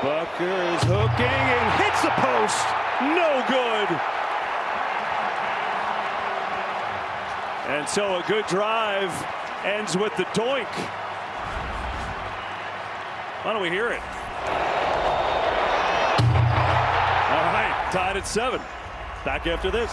Butker is hooking and hits the post. No good. And so a good drive ends with the doink. Why don't we hear it? All right, tied at seven. Back after this.